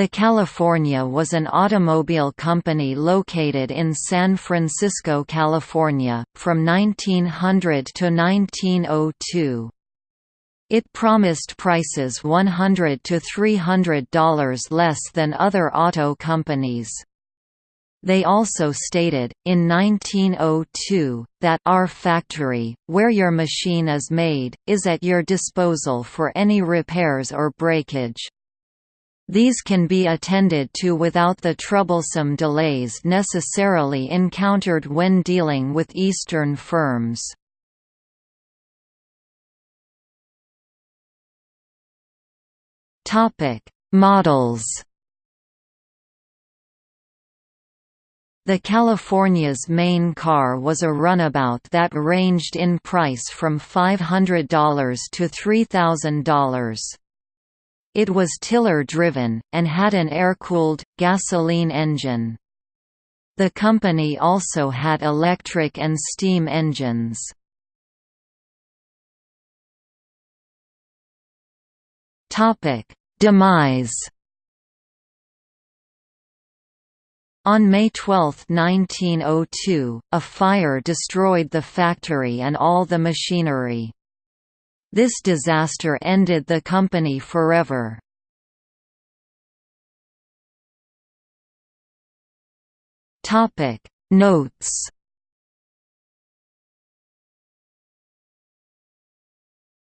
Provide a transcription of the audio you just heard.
The California was an automobile company located in San Francisco, California, from 1900 to 1902. It promised prices 100 to $300 less than other auto companies. They also stated, in 1902, that our factory, where your machine is made, is at your disposal for any repairs or breakage. These can be attended to without the troublesome delays necessarily encountered when dealing with Eastern firms. Models The California's main car was a runabout that ranged in price from $500 to $3,000. It was tiller-driven, and had an air-cooled, gasoline engine. The company also had electric and steam engines. Demise On May 12, 1902, a fire destroyed the factory and all the machinery. This disaster ended the company forever. Notes